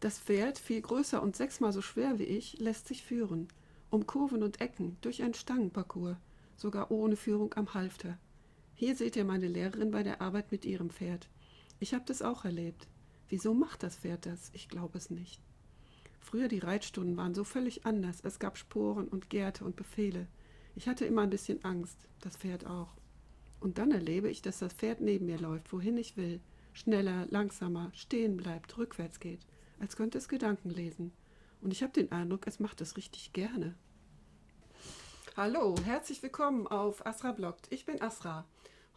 Das Pferd, viel größer und sechsmal so schwer wie ich, lässt sich führen. Um Kurven und Ecken, durch einen Stangenparcours, sogar ohne Führung am Halfter. Hier seht ihr meine Lehrerin bei der Arbeit mit ihrem Pferd. Ich habe das auch erlebt. Wieso macht das Pferd das? Ich glaube es nicht. Früher die Reitstunden waren so völlig anders. Es gab Sporen und Gärte und Befehle. Ich hatte immer ein bisschen Angst, das Pferd auch. Und dann erlebe ich, dass das Pferd neben mir läuft, wohin ich will. Schneller, langsamer, stehen bleibt, rückwärts geht als könnte es Gedanken lesen. Und ich habe den Eindruck, es macht es richtig gerne. Hallo, herzlich willkommen auf Asra Bloggt. Ich bin Asra.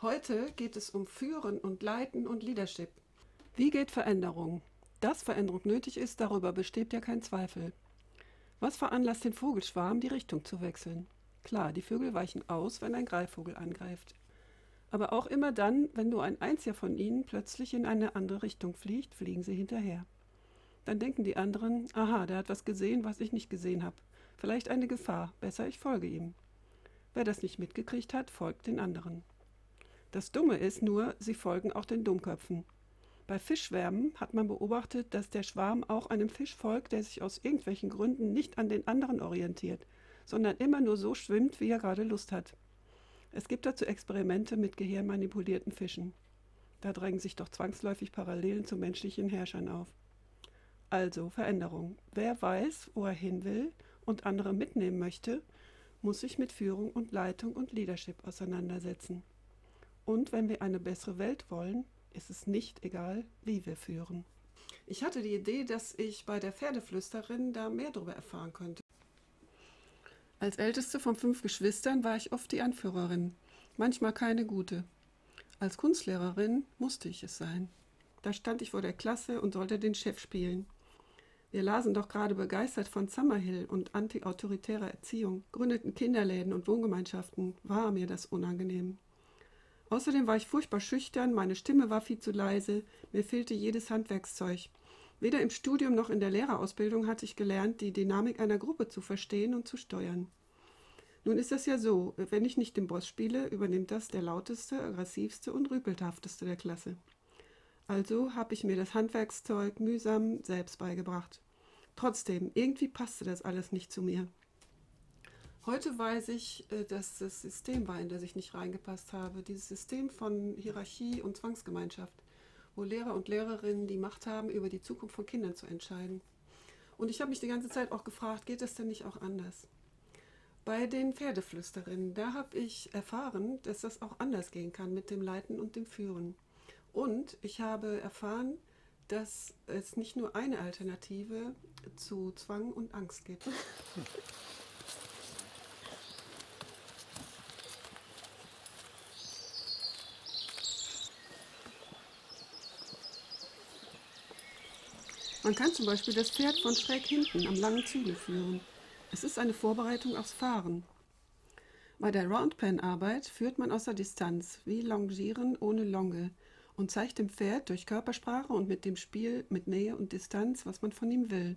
Heute geht es um Führen und Leiten und Leadership. Wie geht Veränderung? Dass Veränderung nötig ist, darüber besteht ja kein Zweifel. Was veranlasst den Vogelschwarm, die Richtung zu wechseln? Klar, die Vögel weichen aus, wenn ein Greifvogel angreift. Aber auch immer dann, wenn nur ein einziger von ihnen plötzlich in eine andere Richtung fliegt, fliegen sie hinterher. Dann denken die anderen, aha, der hat was gesehen, was ich nicht gesehen habe. Vielleicht eine Gefahr, besser ich folge ihm. Wer das nicht mitgekriegt hat, folgt den anderen. Das Dumme ist nur, sie folgen auch den Dummköpfen. Bei Fischschwärmen hat man beobachtet, dass der Schwarm auch einem Fisch folgt, der sich aus irgendwelchen Gründen nicht an den anderen orientiert, sondern immer nur so schwimmt, wie er gerade Lust hat. Es gibt dazu Experimente mit gehirnmanipulierten Fischen. Da drängen sich doch zwangsläufig Parallelen zu menschlichen Herrschern auf. Also Veränderung. Wer weiß, wo er hin will und andere mitnehmen möchte, muss sich mit Führung und Leitung und Leadership auseinandersetzen. Und wenn wir eine bessere Welt wollen, ist es nicht egal, wie wir führen. Ich hatte die Idee, dass ich bei der Pferdeflüsterin da mehr darüber erfahren könnte. Als älteste von fünf Geschwistern war ich oft die Anführerin, manchmal keine gute. Als Kunstlehrerin musste ich es sein. Da stand ich vor der Klasse und sollte den Chef spielen. Wir lasen doch gerade begeistert von Summerhill und antiautoritärer Erziehung, gründeten Kinderläden und Wohngemeinschaften. War mir das unangenehm. Außerdem war ich furchtbar schüchtern, meine Stimme war viel zu leise, mir fehlte jedes Handwerkszeug. Weder im Studium noch in der Lehrerausbildung hatte ich gelernt, die Dynamik einer Gruppe zu verstehen und zu steuern. Nun ist es ja so, wenn ich nicht den Boss spiele, übernimmt das der lauteste, aggressivste und rüpelhafteste der Klasse. Also habe ich mir das Handwerkszeug mühsam selbst beigebracht. Trotzdem, irgendwie passte das alles nicht zu mir. Heute weiß ich, äh, dass das System war, in das ich nicht reingepasst habe. Dieses System von Hierarchie und Zwangsgemeinschaft, wo Lehrer und Lehrerinnen die Macht haben, über die Zukunft von Kindern zu entscheiden. Und ich habe mich die ganze Zeit auch gefragt, geht das denn nicht auch anders? Bei den Pferdeflüsterinnen, da habe ich erfahren, dass das auch anders gehen kann mit dem Leiten und dem Führen. Und ich habe erfahren, dass es nicht nur eine Alternative zu Zwang und Angst gibt. Man kann zum Beispiel das Pferd von schräg hinten am langen Zügel führen. Es ist eine Vorbereitung aufs Fahren. Bei der Roundpen-Arbeit führt man aus der Distanz, wie Longieren ohne Longe, und zeigt dem Pferd durch Körpersprache und mit dem Spiel mit Nähe und Distanz, was man von ihm will.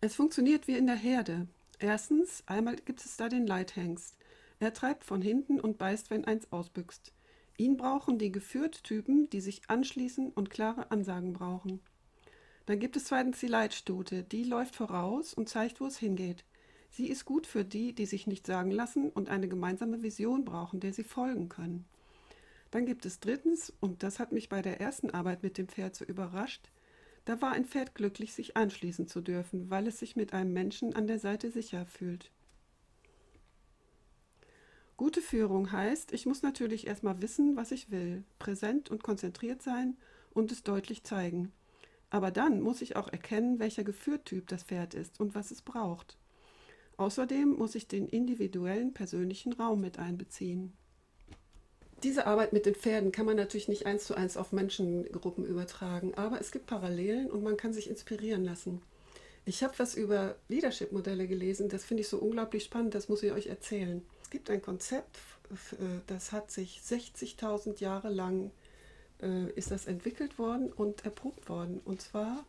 Es funktioniert wie in der Herde. Erstens, einmal gibt es da den Leithengst. Er treibt von hinten und beißt, wenn eins ausbüchst. Ihn brauchen die Geführt-Typen, die sich anschließen und klare Ansagen brauchen. Dann gibt es zweitens die Leitstute, die läuft voraus und zeigt, wo es hingeht. Sie ist gut für die, die sich nicht sagen lassen und eine gemeinsame Vision brauchen, der sie folgen können. Dann gibt es drittens, und das hat mich bei der ersten Arbeit mit dem Pferd so überrascht, da war ein Pferd glücklich, sich anschließen zu dürfen, weil es sich mit einem Menschen an der Seite sicher fühlt. Gute Führung heißt, ich muss natürlich erstmal wissen, was ich will, präsent und konzentriert sein und es deutlich zeigen. Aber dann muss ich auch erkennen, welcher Geführtyp das Pferd ist und was es braucht. Außerdem muss ich den individuellen persönlichen Raum mit einbeziehen. Diese Arbeit mit den Pferden kann man natürlich nicht eins zu eins auf Menschengruppen übertragen, aber es gibt Parallelen und man kann sich inspirieren lassen. Ich habe was über Leadership-Modelle gelesen, das finde ich so unglaublich spannend, das muss ich euch erzählen. Es gibt ein Konzept, äh, das hat sich 60.000 Jahre lang äh, ist das entwickelt worden und erprobt worden. Und zwar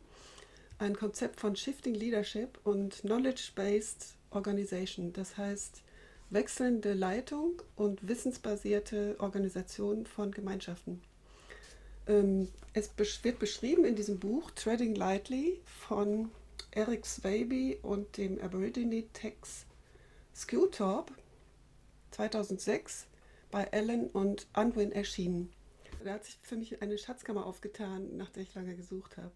ein Konzept von Shifting Leadership und Knowledge-Based Organization, das heißt wechselnde Leitung und wissensbasierte Organisation von Gemeinschaften. Ähm, es wird beschrieben in diesem Buch Treading Lightly von Eric Swaby und dem Aborigine Tex Skewtorp 2006 bei Allen und Unwin erschienen. Da hat sich für mich eine Schatzkammer aufgetan, nach der ich lange gesucht habe.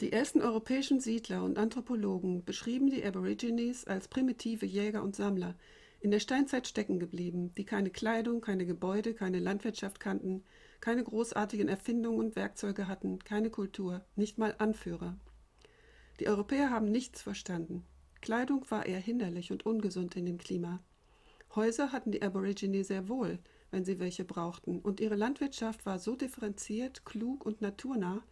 Die ersten europäischen Siedler und Anthropologen beschrieben die Aborigines als primitive Jäger und Sammler, in der Steinzeit stecken geblieben, die keine Kleidung, keine Gebäude, keine Landwirtschaft kannten, keine großartigen Erfindungen und Werkzeuge hatten, keine Kultur, nicht mal Anführer. Die Europäer haben nichts verstanden. Kleidung war eher hinderlich und ungesund in dem Klima. Häuser hatten die Aborigine sehr wohl, wenn sie welche brauchten, und ihre Landwirtschaft war so differenziert, klug und naturnah,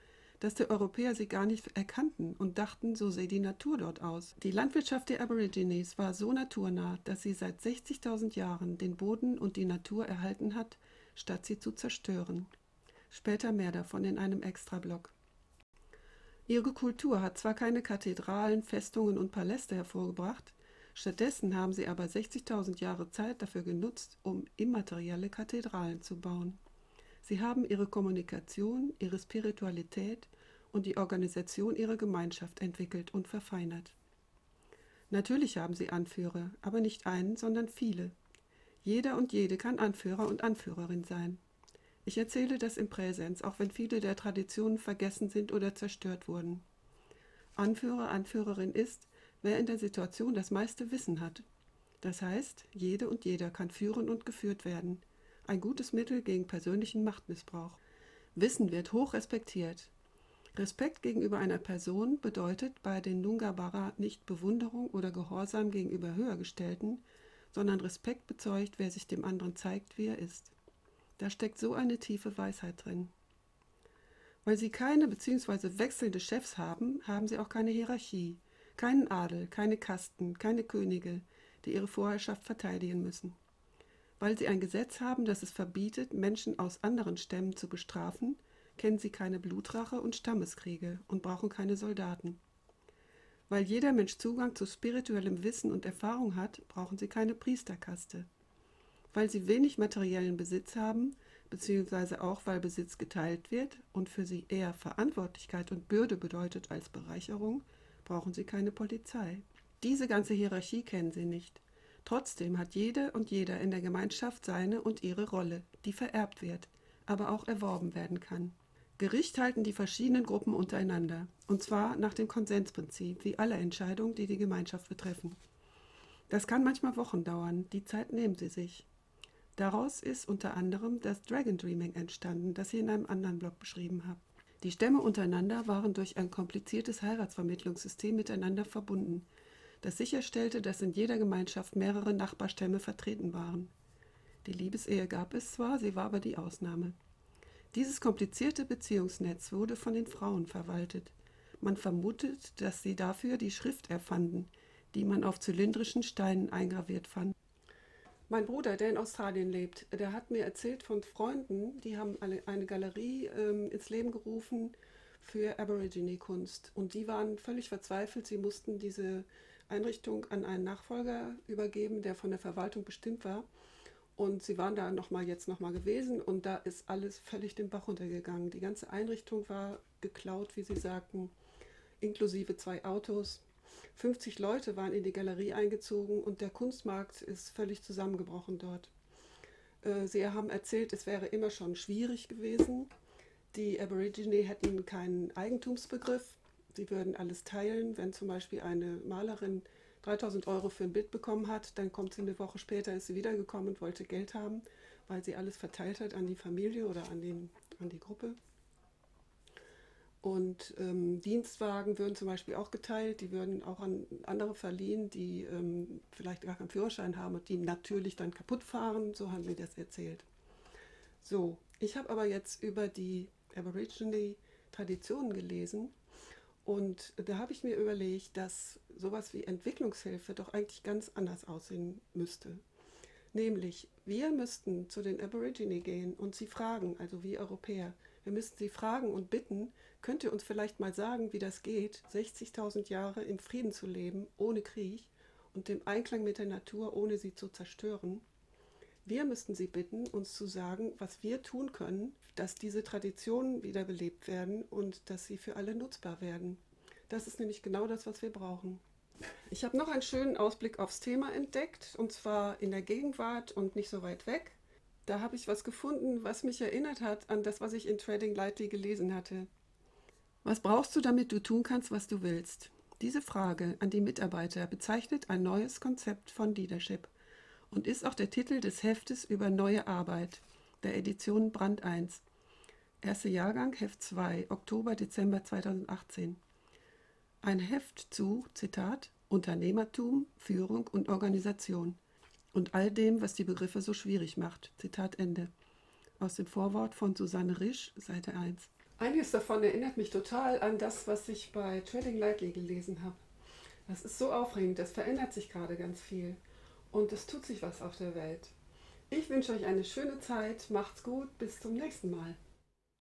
dass die Europäer sie gar nicht erkannten und dachten, so sehe die Natur dort aus. Die Landwirtschaft der Aborigines war so naturnah, dass sie seit 60.000 Jahren den Boden und die Natur erhalten hat, statt sie zu zerstören. Später mehr davon in einem Extrablock. Ihre Kultur hat zwar keine Kathedralen, Festungen und Paläste hervorgebracht, stattdessen haben sie aber 60.000 Jahre Zeit dafür genutzt, um immaterielle Kathedralen zu bauen. Sie haben ihre Kommunikation, ihre Spiritualität und die Organisation ihrer Gemeinschaft entwickelt und verfeinert. Natürlich haben sie Anführer, aber nicht einen, sondern viele. Jeder und jede kann Anführer und Anführerin sein. Ich erzähle das im Präsens, auch wenn viele der Traditionen vergessen sind oder zerstört wurden. Anführer, Anführerin ist, wer in der Situation das meiste Wissen hat. Das heißt, jede und jeder kann führen und geführt werden. Ein gutes Mittel gegen persönlichen Machtmissbrauch. Wissen wird hoch respektiert. Respekt gegenüber einer Person bedeutet bei den Nungabara nicht Bewunderung oder Gehorsam gegenüber Höhergestellten, sondern Respekt bezeugt, wer sich dem anderen zeigt, wie er ist. Da steckt so eine tiefe Weisheit drin. Weil sie keine bzw. wechselnde Chefs haben, haben sie auch keine Hierarchie, keinen Adel, keine Kasten, keine Könige, die ihre Vorherrschaft verteidigen müssen. Weil sie ein Gesetz haben, das es verbietet, Menschen aus anderen Stämmen zu bestrafen, kennen sie keine Blutrache und Stammeskriege und brauchen keine Soldaten. Weil jeder Mensch Zugang zu spirituellem Wissen und Erfahrung hat, brauchen sie keine Priesterkaste. Weil sie wenig materiellen Besitz haben, beziehungsweise auch weil Besitz geteilt wird und für sie eher Verantwortlichkeit und Bürde bedeutet als Bereicherung, brauchen sie keine Polizei. Diese ganze Hierarchie kennen sie nicht. Trotzdem hat jede und jeder in der Gemeinschaft seine und ihre Rolle, die vererbt wird, aber auch erworben werden kann. Gericht halten die verschiedenen Gruppen untereinander, und zwar nach dem Konsensprinzip, wie alle Entscheidungen, die die Gemeinschaft betreffen. Das kann manchmal Wochen dauern, die Zeit nehmen sie sich. Daraus ist unter anderem das Dragon Dreaming entstanden, das ich in einem anderen Blog beschrieben habe. Die Stämme untereinander waren durch ein kompliziertes Heiratsvermittlungssystem miteinander verbunden, das sicherstellte, dass in jeder Gemeinschaft mehrere Nachbarstämme vertreten waren. Die Liebesehe gab es zwar, sie war aber die Ausnahme. Dieses komplizierte Beziehungsnetz wurde von den Frauen verwaltet. Man vermutet, dass sie dafür die Schrift erfanden, die man auf zylindrischen Steinen eingraviert fand. Mein Bruder, der in Australien lebt, der hat mir erzählt von Freunden, die haben eine, Galerie ähm, ins Leben gerufen für Aborigine-Kunst. Und die waren völlig verzweifelt. Sie mussten diese Einrichtung an einen Nachfolger übergeben, der von der Verwaltung bestimmt war. Und sie waren da noch mal jetzt noch mal gewesen und da ist alles völlig den Bach runtergegangen. Die ganze Einrichtung war geklaut, wie sie sagten, inklusive zwei Autos. 50 Leute waren in die Galerie eingezogen und der Kunstmarkt ist völlig zusammengebrochen dort. Äh, sie haben erzählt, es wäre immer schon schwierig gewesen. Die Aborigine hätten keinen Eigentumsbegriff. Sie würden alles teilen. Wenn zum Beispiel eine Malerin 3000 Euro für ein Bild bekommen hat, dann kommt sie eine Woche später, ist sie wiedergekommen und wollte Geld haben, weil sie alles verteilt hat an die Familie oder an, den, an die Gruppe. Und ähm, Dienstwagen würden zum Beispiel auch geteilt, die würden auch an andere verliehen, die ähm, vielleicht gar keinen Führerschein haben und die natürlich dann kaputt fahren. So haben sie das erzählt. So, ich habe aber jetzt über die Aborigine-Traditionen gelesen und da habe ich mir überlegt, dass sowas wie Entwicklungshilfe doch eigentlich ganz anders aussehen müsste. Nämlich, wir müssten zu den Aborigine gehen und sie fragen, also wir Europäer, wir müssten sie fragen und bitten, könnt ihr uns vielleicht mal sagen, wie das geht, 60.000 Jahre in Frieden zu leben, ohne Krieg und im Einklang mit der Natur, ohne sie zu zerstören? Wir müssten sie bitten, uns zu sagen, was wir tun können, dass diese Traditionen wiederbelebt werden und dass sie für alle nutzbar werden. Das ist nämlich genau das, was wir brauchen. Ich habe noch einen schönen Ausblick aufs Thema entdeckt, und zwar in der Gegenwart und nicht so weit weg. Da habe ich was gefunden, was mich erinnert hat an das, was ich in Trading Lightly gelesen hatte. Was brauchst du, damit du tun kannst, was du willst? Diese Frage an die Mitarbeiter bezeichnet ein neues Konzept von Leadership und ist auch der Titel des Heftes über neue Arbeit der Edition Brand 1. Erster Jahrgang, Heft 2, Oktober-Dezember 2018. Ein Heft zu, Zitat, Unternehmertum, Führung und Organisation und all dem, was die Begriffe so schwierig macht. Zitat Ende. Aus dem Vorwort von Susanne Risch, Seite 1. Einiges davon erinnert mich total an das, was ich bei Trading Lightly gelesen habe. Das ist so aufregend, das verändert sich gerade ganz viel und es tut sich was auf der Welt. Ich wünsche euch eine schöne Zeit, macht's gut, bis zum nächsten Mal.